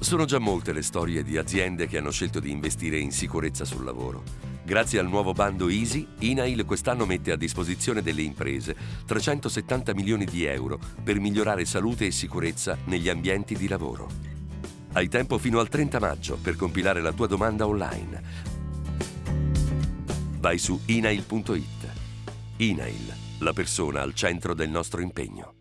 Sono già molte le storie di aziende che hanno scelto di investire in sicurezza sul lavoro. Grazie al nuovo bando Easy, INAIL quest'anno mette a disposizione delle imprese 370 milioni di euro per migliorare salute e sicurezza negli ambienti di lavoro. Hai tempo fino al 30 maggio per compilare la tua domanda online. Vai su inail.it. INAIL, la persona al centro del nostro impegno.